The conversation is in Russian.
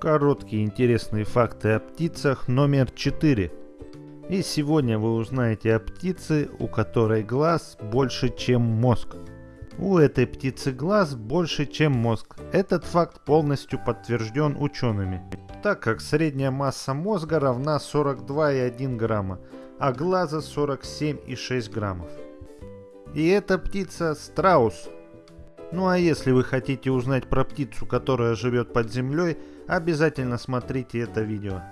Короткие интересные факты о птицах номер 4. И сегодня вы узнаете о птице, у которой глаз больше, чем мозг. У этой птицы глаз больше, чем мозг. Этот факт полностью подтвержден учеными, так как средняя масса мозга равна 42,1 грамма, а глаза 47,6 граммов. И эта птица страус. Ну а если вы хотите узнать про птицу, которая живет под землей, обязательно смотрите это видео.